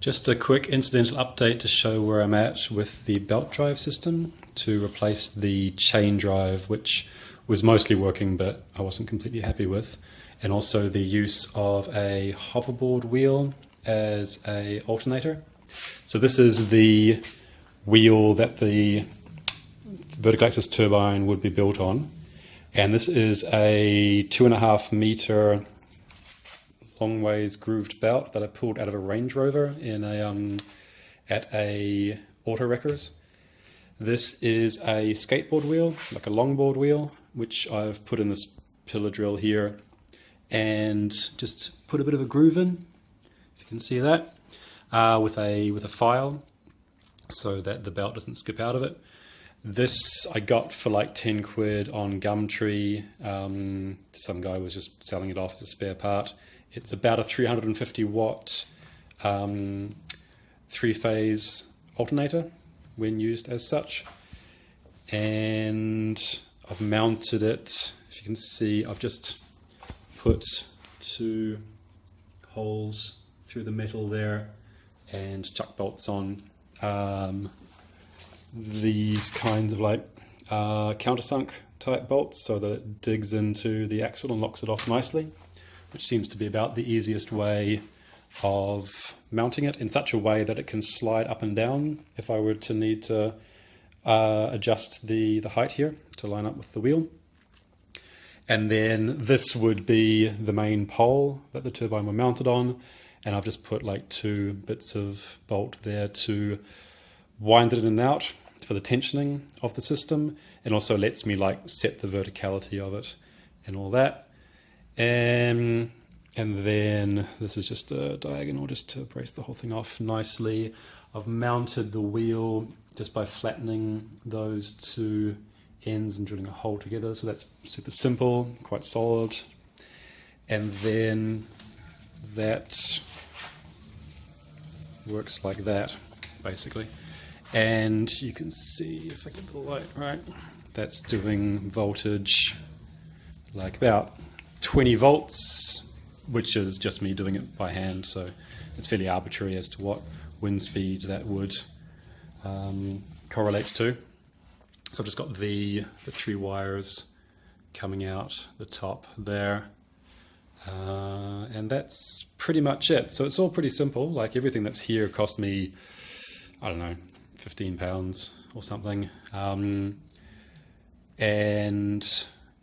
Just a quick incidental update to show where I'm at with the belt drive system to replace the chain drive, which was mostly working but I wasn't completely happy with, and also the use of a hoverboard wheel as a alternator. So this is the wheel that the vertical axis turbine would be built on. And this is a two and a half meter long ways grooved belt that I pulled out of a Range Rover in a um, at a auto wreckers. This is a skateboard wheel, like a longboard wheel, which I've put in this pillar drill here and just put a bit of a groove in, if you can see that, uh, with a with a file so that the belt doesn't skip out of it. This I got for like 10 quid on Gumtree. Um, some guy was just selling it off as a spare part. It's about a 350 watt um, three phase alternator when used as such. And I've mounted it, if you can see, I've just put two holes through the metal there and chuck bolts on. Um, these kinds of like uh, countersunk type bolts so that it digs into the axle and locks it off nicely, which seems to be about the easiest way of mounting it in such a way that it can slide up and down if I were to need to uh, adjust the, the height here to line up with the wheel. And then this would be the main pole that the turbine were mounted on. And I've just put like two bits of bolt there to wind it in and out for the tensioning of the system and also lets me like set the verticality of it and all that. And, and then this is just a diagonal just to brace the whole thing off nicely. I've mounted the wheel just by flattening those two ends and drilling a hole together. So that's super simple, quite solid. And then that works like that, basically. And you can see, if I get the light right, that's doing voltage like about 20 volts, which is just me doing it by hand. So it's fairly arbitrary as to what wind speed that would um, correlate to. So I've just got the, the three wires coming out the top there. Uh, and that's pretty much it. So it's all pretty simple. Like everything that's here cost me, I don't know, 15 pounds or something. Um, and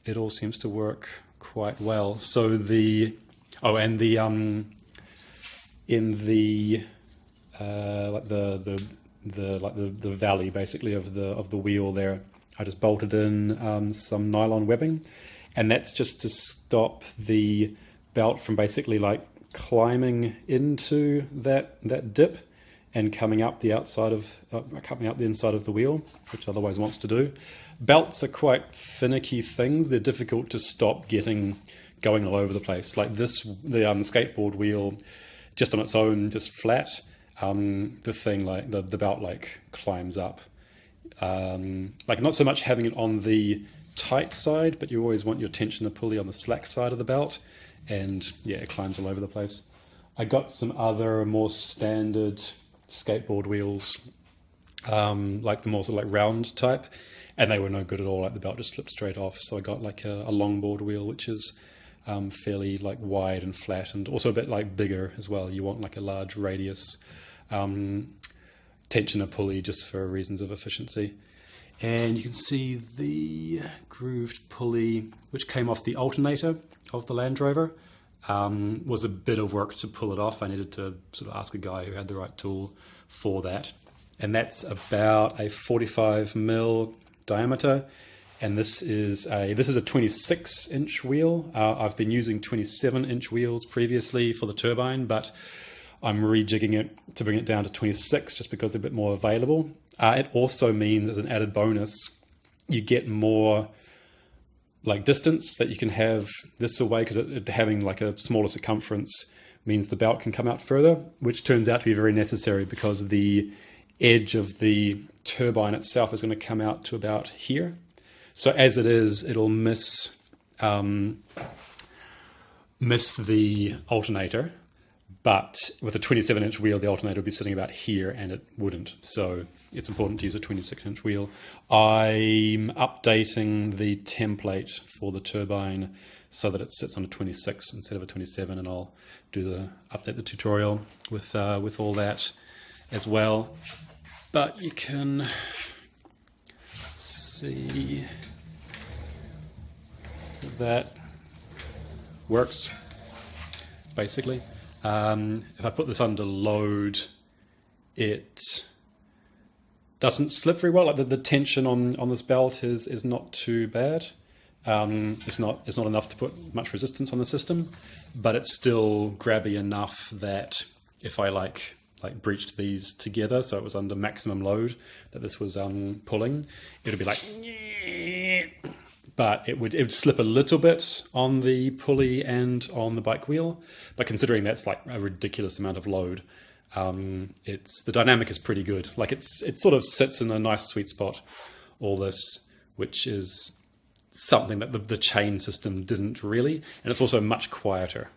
it all seems to work quite well. So the, oh, and the, um, in the, uh, like the, the, the, like the, the valley basically of the, of the wheel there, I just bolted in um, some nylon webbing and that's just to stop the belt from basically like climbing into that, that dip and coming up the outside of uh, coming up the inside of the wheel, which otherwise wants to do. Belts are quite finicky things. They're difficult to stop getting going all over the place. Like this, the um, skateboard wheel, just on its own, just flat. Um, the thing like the the belt like climbs up. Um, like not so much having it on the tight side, but you always want your tensioner pulley on the slack side of the belt, and yeah, it climbs all over the place. I got some other more standard skateboard wheels, um, like the more sort of like round type, and they were no good at all. Like the belt just slipped straight off. So I got like a, a longboard wheel, which is um, fairly like wide and flat, and also a bit like bigger as well. You want like a large radius um, tensioner pulley just for reasons of efficiency. And you can see the grooved pulley, which came off the alternator of the Land Rover um, was a bit of work to pull it off. I needed to sort of ask a guy who had the right tool for that. And that's about a 45 mil diameter. And this is a this is a 26 inch wheel. Uh, I've been using 27 inch wheels previously for the turbine, but I'm rejigging it to bring it down to 26 just because it's a bit more available. Uh, it also means, as an added bonus, you get more like distance that you can have this away because having like a smaller circumference means the belt can come out further, which turns out to be very necessary because the edge of the turbine itself is going to come out to about here. So as it is, it'll miss um, miss the alternator, But with a 27 inch wheel, the alternator would be sitting about here and it wouldn't. So it's important to use a 26 inch wheel. I'm updating the template for the turbine so that it sits on a 26 instead of a 27 and I'll do the update the tutorial with uh, with all that as well. But you can see that works basically. Um, if I put this under load, it doesn't slip very well. Like the, the tension on, on this belt is, is not too bad. Um, it's not it's not enough to put much resistance on the system, but it's still grabby enough that if I like like breached these together, so it was under maximum load that this was um, pulling, it would be like, but it would it would slip a little bit on the pulley and on the bike wheel. But considering that's like a ridiculous amount of load, um, it's the dynamic is pretty good. Like it's it sort of sits in a nice sweet spot. All this, which is something that the, the chain system didn't really, and it's also much quieter.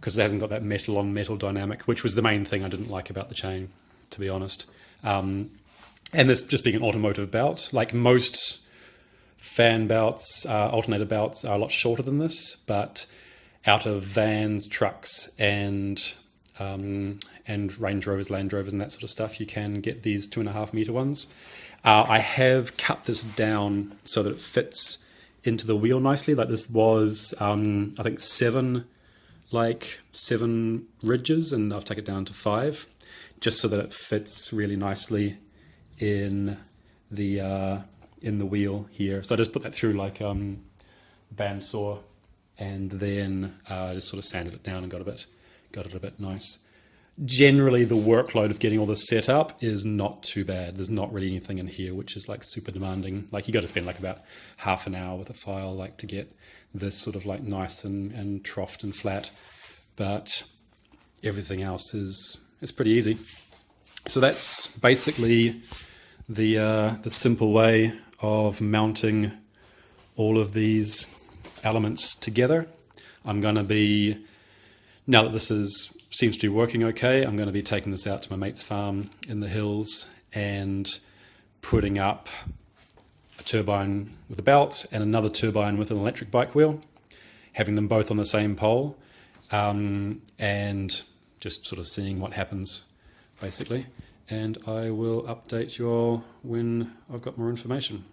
Because it hasn't got that metal on metal dynamic, which was the main thing I didn't like about the chain, to be honest. Um, and this just being an automotive belt, like most fan belts, uh, alternator belts are a lot shorter than this, but out of vans, trucks, and um, and Range Rovers, Land Rovers, and that sort of stuff, you can get these two and a half meter ones. Uh, I have cut this down so that it fits into the wheel nicely. Like this was, um, I think, seven, like seven ridges, and I've taken it down to five, just so that it fits really nicely in the uh, in the wheel here. So I just put that through like um, bandsaw, and then uh, just sort of sanded it down and got a bit got it a bit nice generally the workload of getting all this set up is not too bad. There's not really anything in here which is like super demanding. Like you got to spend like about half an hour with a file like to get this sort of like nice and, and troughed and flat. But everything else is is pretty easy. So that's basically the uh, the simple way of mounting all of these elements together. I'm going to be now that this is seems to be working okay. I'm going to be taking this out to my mate's farm in the hills and putting up a turbine with a belt and another turbine with an electric bike wheel, having them both on the same pole, um, and just sort of seeing what happens, basically. And I will update you all when I've got more information.